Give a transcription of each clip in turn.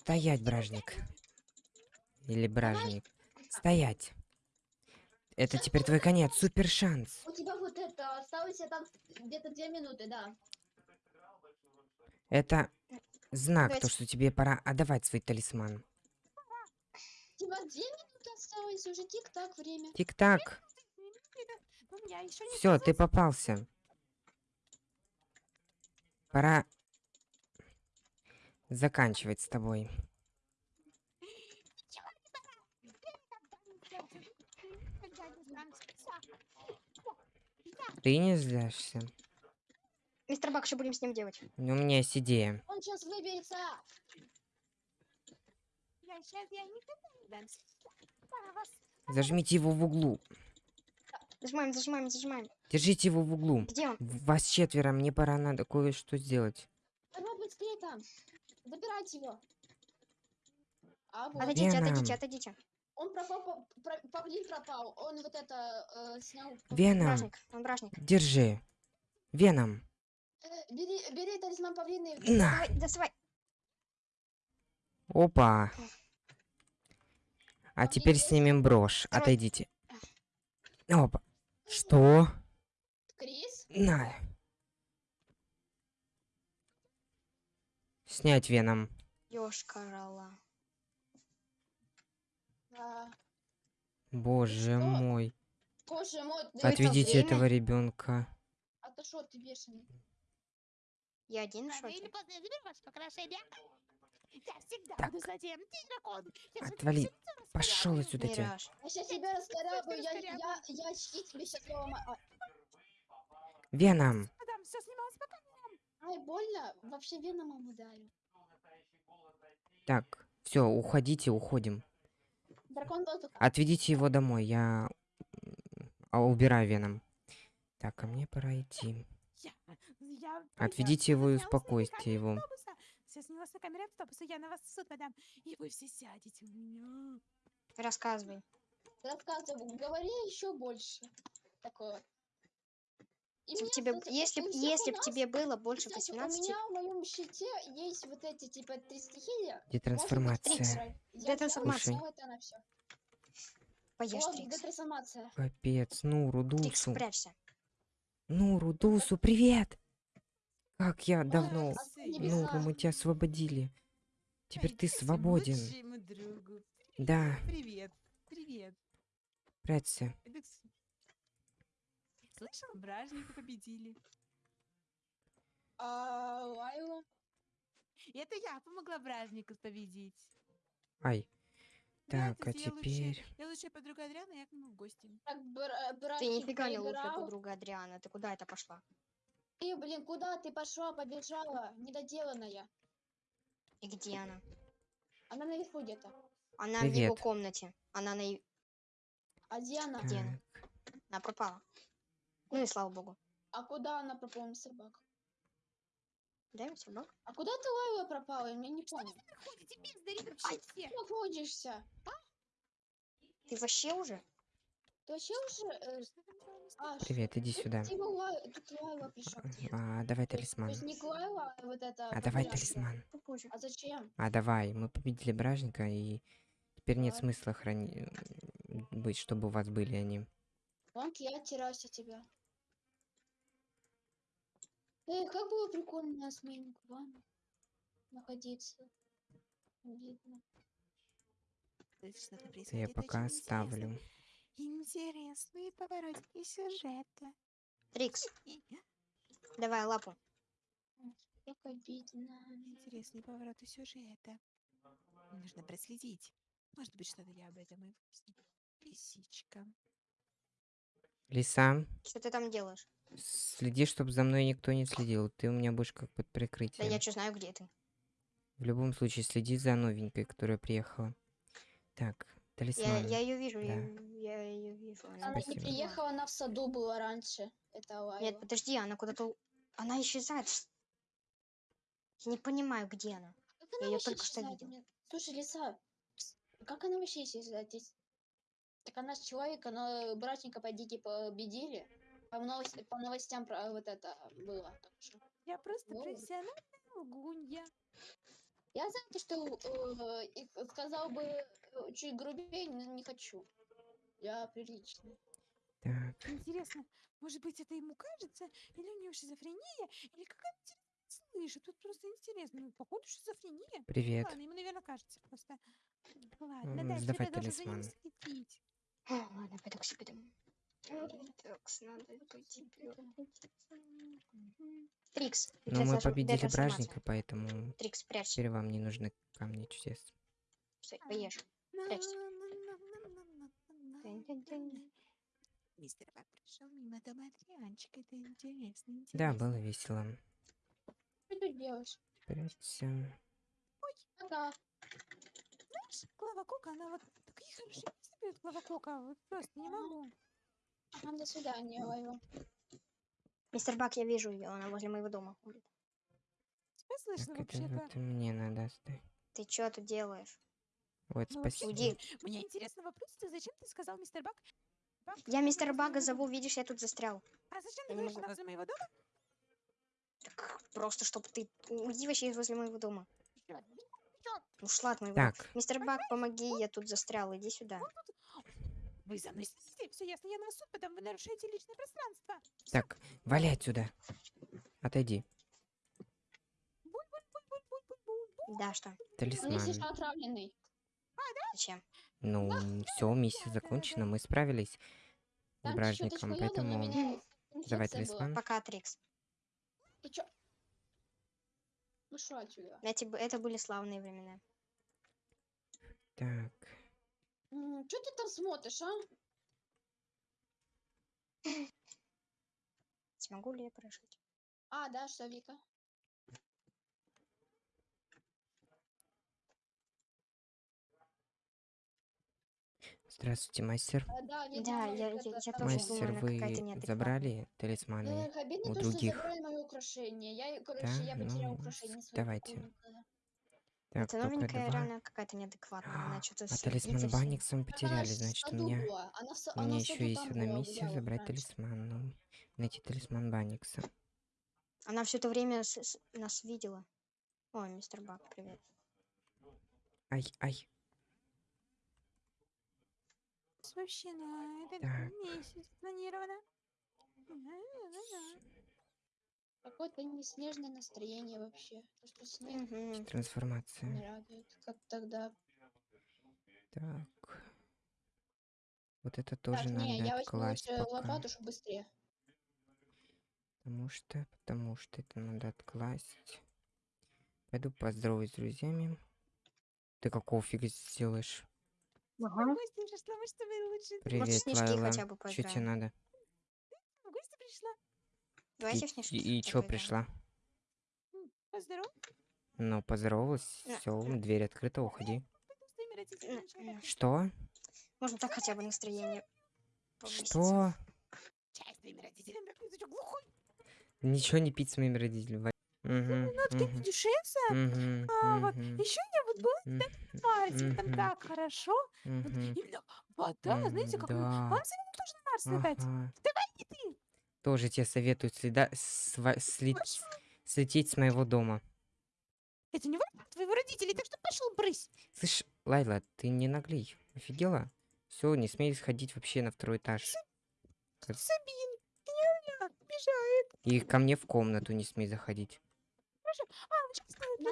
Стоять, бражник. Или бражник. Стоять. Это теперь твой конец. Супер шанс. У тебя вот это осталось там где-то две минуты, да. Это знак, то, что тебе пора отдавать свой талисман. У тебя две минуты осталось, уже тик-так время. Тик-так. У меня еще не Все, ты попался. Пора заканчивать с тобой. Ты не зляшься. Мистер Бак, что будем с ним делать? У меня есть идея. Он сейчас выберется. Я сейчас я никогда не дамся. Я вас Зажмите его в углу. Зажимаем, зажимаем, зажимаем. Держите его в углу. Где он? Вас четверо, мне пора надо кое-что сделать. Давай быстрее там. Забирайте его. А вот. Отойдите, Веном. отойдите, отойдите. Он пропал, про- павлин пропал. Он вот это э, снял. Веном, Бражник, он бражник. держи. Веном, Э, бери, бери талисман павлины. на. Давай, доставай. Опа. А теперь снимем брошь. Отойдите. Опа. Что? Крис? На. Снять веном. Ёшкарала. А, Боже что? мой. боже мой, ты это Отведите время? этого ребенка. А то что ты бешеный? Я один я всегда Так. буду злодеем. Ты дракон. Я всегда Отвали. Пошел отсюда тебя. Я сейчас тебя раскорябаю, я, раскорябаю. я, я, очки тебе сейчас ломаю. Веном. Мадам, все снималось пока. Ай, больно? Вообще веномом ударил. Так, все, уходите, уходим. Дракон воздуха. Отведите его домой, я а, убираю веном. Так, а мне пора идти. Я, я Отведите его и успокойте его. Все снялось на камере автобуса. Я на вас в суд подам. И вы все сядете у меня. Рассказывай. Рассказывай, говори еще больше. Такое. И Если б мне, тебе, если, если б тебе было больше кстати, 18, у меня в моем щите есть вот эти типа три стихии. Где трансформация? Где трансформация? Вот она все. поешь Трикс. Капец, Нуру, Трикс, Дусу. прячься. Нуру, Дусу, привет! Как я давно... а. Нуру, мы тебя освободили. Теперь ты свободен. Да, Привет. Привет. прячься. Слышал, бражника победили. А Лайла? Это я помогла бражнику победить. Ай. Да, Так, а кстати, я лучшая- теперь... Я лучшая подруга Адриана, я к нему в гости. Так, Ты нифига не лучшая подруга Адриана. Ты куда это пошла? Ты, блин, куда ты пошла, побежала? Недоделанная. И где она? Она наверху где-то. Она в его Привет. комнате. Она на... и- А где она? Где она? Она пропала. Ну и слава богу. А куда она пропала, мистер Бак? Да, мистер Бак? А куда ты Лайла пропала? Я не понял. Ходите бездари вообще все. Ты находишься? Ты вообще уже? Ты вообще уже... а, Привет, иди тут сюда. А, давай талисман. есть не Лайла, а вот это... А давай талисман. Попозже. А зачем? А давай, мы победили бражника, и теперь нет смысла храни... быть, чтобы у вас были они. Вон я теряюсь от тебя. Эй, как было прикольно на смене вами находиться. Видно. Это я пока оставлю. Интересные поворотики сюжета. Трикс, И- давай лапу. Как обидно. Интересные повороты сюжета. Нужно проследить. Может быть, что-то я об этом и выясню. Лисичка. Лиса, Что ты там делаешь? Следи, чтобы за мной никто не следил. Ты у меня будешь как под Да прикрытием. я что знаю, где ты. В любом случае, следи за новенькой, которая приехала. Так, Я, талисман. я ее вижу, я, Да. я ее вижу. Она Она не приехала, она в саду была раньше. Это. Нет, подожди, она куда-то... у- Она исчезает. Я не понимаю, где она. Как она я вообще только что видел. Слушай, Лиса, как она вообще исчезает здесь? Так она же человек, но братника по дике победили. По, новос- по новостям про вот это было. Я просто Ну. профессиональная лгунья. Я знаю, то, что э, сказал бы э, чуть грубее, но не хочу. Я приличный. Так, Интересно, может быть, это ему кажется, или у него шизофрения, или какая-то слышит. Тут просто интересно. Ну, походу, шизофрения. привет. Ладно, ему, наверное, кажется просто. Ладно, М, да, сдавай теперь я должен за ним талисман. следить. Ладно, пойду к себе Так, надо пойти. Трикс. Но мы победили бражника, поэтому Трикс, прячься. теперь вам не нужны камни чудес. Всё, поешь. Прячься. Мистер Бак пришел мимо дома Адрианчика. Это интересно, интересно. Да, было весело. Что ты делаешь? Прячься. Ага. Знаешь, Клава Кока, она вот такие хорошие поет, Клава Кока. Вот просто не могу. Ага, до свидания, Лайва. Мистер Бак, я вижу ее, она возле моего дома ходит. Тебя слышно вообще-то? вот мне надо оставить. Ты что тут делаешь? Вот, Ну, спасибо. Уйди. Мне интересно вопрос, ты зачем ты сказал мистер Бак? Бак, Я возле мистера Бага зову, видишь, я тут застрял. А зачем Я ты не говоришь, возле моего дома? Так, просто, чтобы ты... Уйди вообще из возле моего дома. Ушла от моего. Так, Мистер Бак, помоги, я тут застрял, иди сюда. Вы за мной следите, все ясно, я на суд, потом вы нарушаете личное пространство. так, валяй отсюда. Отойди. Да, что? Ну, Талисман. что, отравленный. Зачем? Ну, все, миссия да, да, закончена, да. мы справились с бражником, поэтому меня давай талисман. Пока, Трикс. Ты чё? Вышел отсюда. Эти, б- это были славные времена. Так, Что ты там смотришь, а? Смогу ли я прожить? А, да, что, Вика? здравствуйте, мастер. А, да, видно, Да, вот я- это я- я там тоже. Мастер, она вы какая-то неадекватная. забрали талисманы? Эх, обидно у то, что других. забрали мое украшение. Я, короче, Да? я потеряла Ну, своего давайте. кузника. Так, Это только новенькая реально какая-то неадекватная. Она А, что-то А талисман Банникса мы потеряли, значит, у меня, Она, у меня еще есть одна миссия забрать раньше. талисман. Ну, найти талисман Банникса. Она все это время с- с- нас видела. Ой, мистер Бак, привет. Ай, ай. Вообще на этот Так. месяц планировано. Какое-то неснежное настроение вообще. То, что снег не Трансформация. радует. Как тогда. Так. Вот это тоже так, не, надо я возьму откласть пока. лопату, чтобы быстрее. Потому что, потому что это надо откласть. Пойду поздороваюсь с друзьями. Ты какого фига здесь делаешь? В гости пришла, может, вы лучше... Привет, снежки Лайла. хотя бы Что тебе надо? В гости пришла. Давайте И, и, хотя чё пришла? Поздоров. Ну, поздоровалась, На- все, дверь открыта, уходи. Что? Можно так хотя бы настроение повысить. Что? Чай с твоими родителями. попить. Ты чё, глухой? Ничего не пить с моими родителями. Мгм, Нотки мгм, дюшеса. мгм, А, вот. мгм, Еще я вот была м, в Марсе. Там так хорошо. Вот Именно вода, знаете, как... да. Вам советую тоже на Марс летать. Ага. И ты. Тоже тебе советуют следа... сва- слить- слететь с моего дома. Это не выбор твоего родителей, так что пошел брысь. Слышь, Лайла, ты не наглей. Офигела? Все, не смей сходить вообще на второй этаж. Как- Сабин. Я бежает. И ко мне в комнату не смей заходить. А, вот сейчас стоит. На,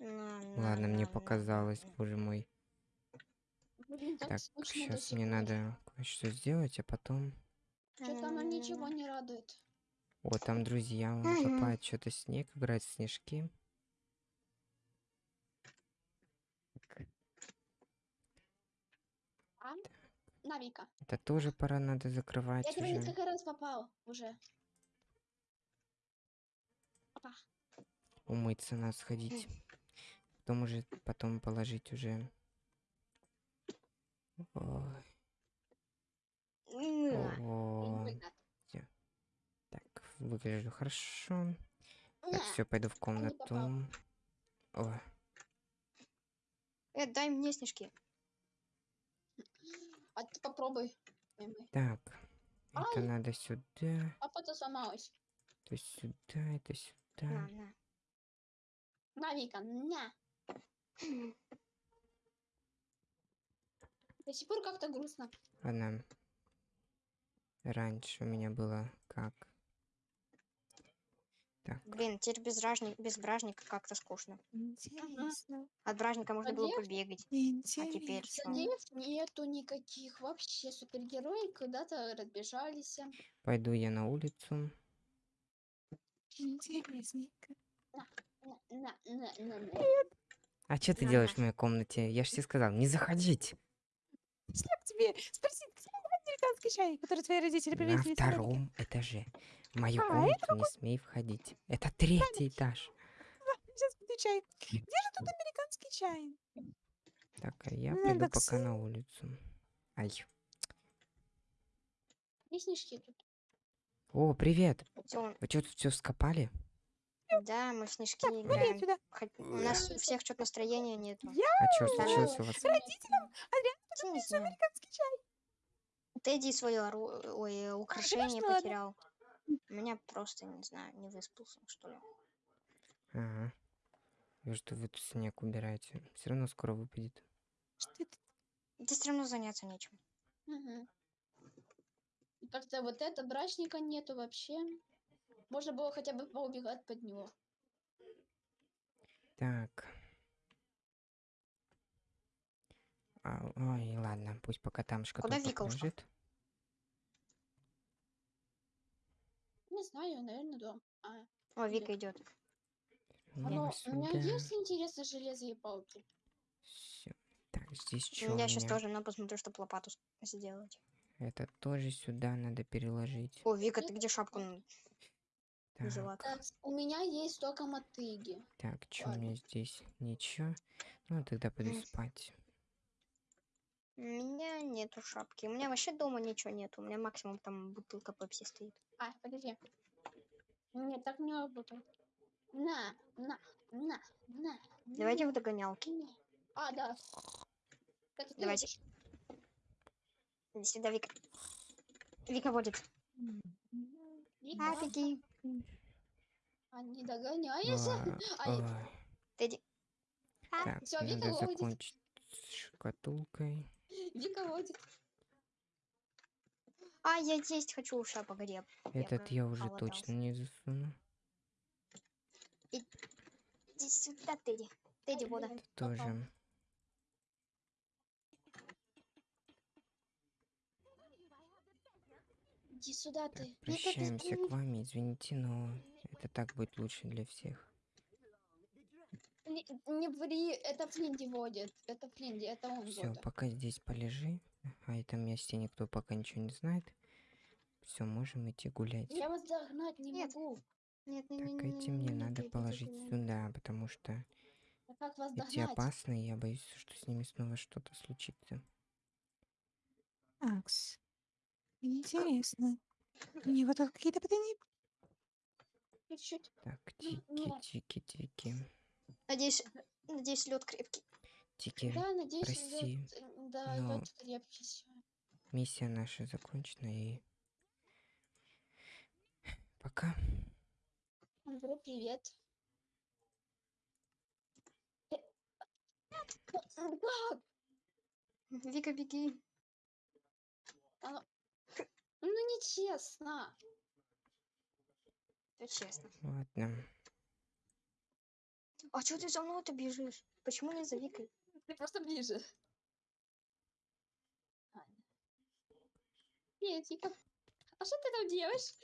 Ладно, мне показалось, боже мой. Так сейчас мне надо кое-что сделать, а потом... Что-то она ничего не радует. О, там друзья, вон Мгм. копают что-то снег, играют в снежки. А? На, Вика. Это тоже пора надо закрывать Я уже. несколько раз попал уже. Опа. Умыться надо сходить. Потом уже, потом положить уже. Ой, На. о, Выгод. Так, выгляжу хорошо. Так, На. все, пойду в комнату. Ой, Э, дай мне снежки. А ты попробуй. Так, это Ай. надо сюда, Папа-то сломалась. то сюда, это На, сюда. на. На, Вика, на. До сих пор как-то грустно. Ладно. Раньше у меня было как? Так, Блин, теперь без, ражни- без бражника как-то скучно. Интересно. От бражника можно было Надеюсь. побегать. Интересно. Всё. Злодеев нету никаких вообще. Супергерои куда-то разбежались. пойду я на улицу. Интересненько. На, на, на, на, на. А что ты На, делаешь в на. моей комнате? Я же тебе сказал, не заходить. Шлеп тебе. Спроси, где американский чай, который твои родители На привезли Америки? втором этаже. В мою А, комнату не смей входить. Это третий этаж. Сейчас буду чай. Где же тут американский чай? Так, а я Ну, пойду пока на улицу. Ай. Снежки тут. О, привет. Вы что тут все скопали? Да, мы в снежки Так, играем. отсюда. Хоть- У нас у всех что-то настроения нету. А что случилось у вас? Родителям Я не знаю. американский чай. Тедди свое ору- ой, э, украшение ладно. потерял. У меня просто, не знаю, не выспался, что ли. Ага. Вижу, что вы тут снег убираете. Все равно скоро выпадет. Что это? Да все равно заняться нечем. И Как-то вот это брачника нету вообще. Можно было хотя бы поубегать под него. Так. А, ой, ладно, пусть пока там шкатулка Вика ушла? лежит. Не знаю, наверное, да. А, О, Вика идет. Ну, оно- у меня есть интересно железо и палки. Всё. Так, здесь что Я сейчас тоже, но посмотрю, чтобы лопату сделать. Это тоже сюда надо переложить. О, Вика, ты где шапку Так? Так, у меня есть только мотыги. так, что у меня здесь? Ничего. Ну, тогда пойду М. спать. У меня нету шапки. У меня вообще дома ничего нету. У меня максимум там бутылка пепси стоит. А, подожди. Нет, так не работает. На, на, на, на. Давайте в догонялки. А, да. Кстати, Давайте. сюда, Вика. Вика водит. Вика, А, беги. А не догоняешь? А, ой. Тедди. Так, всё, Вика надо ловит. закончить с шкатулкой. Вика водит. А, я есть хочу. Погоди. я- Этот я уже проголодался. точно не засуну. Иди сюда, Тедди. Тедди, вода. Тоже. Иди сюда Так, ты. Ты прощаемся к вами, извините, но это так будет лучше для всех. Не, не ври, это Флинди водит. Это Флинди, это он Все, пока здесь полежи. А этом месте никто пока ничего не знает. Все, можем идти гулять. Я вас догнать не Нет. могу. Нет, не, Так не, эти не, мне не, надо Тедди, положить Тедди, не. сюда, потому что А как вас эти догнать? опасные, я боюсь, что с ними снова что-то случится. Акс. Интересно. У него тут какие-то. Чуть-чуть. Так, тики, тики, тики. Надеюсь, надеюсь, лед крепкий. Тики, Да, надеюсь, прости, лёд, э, да, но- лёд крепкий. миссия наша закончена и... Пока. Андрей, привет. Э, Как? Вика, беги. Ну нечестно. Это честно. Ладно. А что ты за мной-то бежишь? Почему не за Викой? Ты просто ближе. Вика. А что ты там делаешь?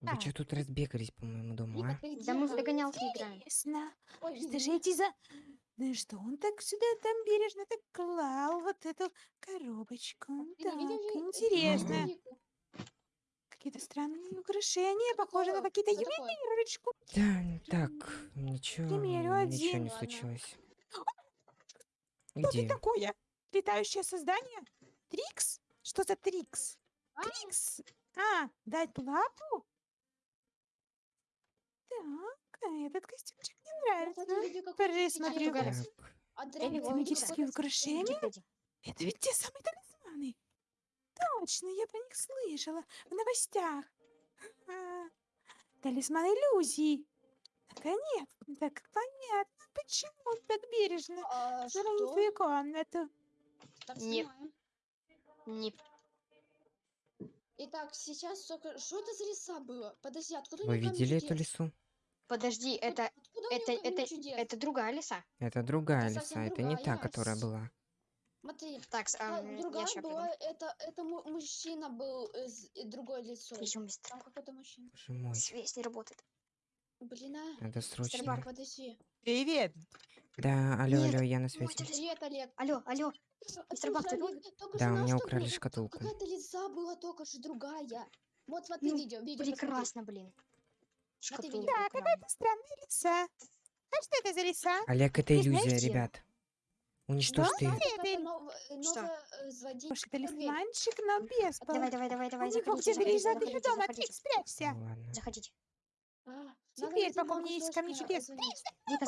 Вы Так. что тут разбегались по моему дому, Вика, а? ты? Да мы в догонялки играем. Ой, извини. же эти за... Да что он так сюда там бережно так клал вот эту коробочку? Ты Так, не видел Ви- интересно. Какие-то странные украшения, похожи на Такое, какие-то что такое? ювелирочку. Да, так, ничего, примерю ничего один. не Ладно. случилось. Что Где? ты такое? Летающее создание? Трикс? Что за Трикс? А, Трикс? А, дать лапу? Так, а этот костюмчик мне нравится. вот вон Тематические какой-то украшения? Это ведь те самые талисманы. Точно, я про них слышала в новостях. Талисман иллюзий. Наконец, так понятно, почему ты так бережно А заронил что? твою комнату. Так, Нет. снимаем. Не Итак, сейчас только... Что это за леса было? Подожди, откуда Вы видели эту лесу? Подожди, это, откуда это, это, это другая лиса. Это другая Это лиса, это не та, которая была. Смотри, Так, а, я другая ща была, это, это му- мужчина был э, с другой лицо. Идем быстро. Там какой-то мужчина. Боже мой, Связь не работает. Блин, а. надо срочно. подожди. Привет. Да, алло, Нет, алло, я на телефон. Привет, Олег. Алло, алло, Слушай, Мистер Бак, ты тут? Да, у меня украли шкатулку. Какая-то лица была только что другая. Вот смотри Ну, видео, видео посмотри. прекрасно, блин. Шкатулку. Да, украли. какая-то странная лиса. А что это за лиса? Олег, это иллюзия, ребят. Уничтожьте Да, Ты- это э, Что? э, Слушай, Дверь. талисманчик, но без пол- Давай, давай, давай, давай, заходите, заходите, еще заходите, дома. заходите. Спрячься. Ну ладно. Заходите. А, Теперь, найти пока у меня есть камни Богу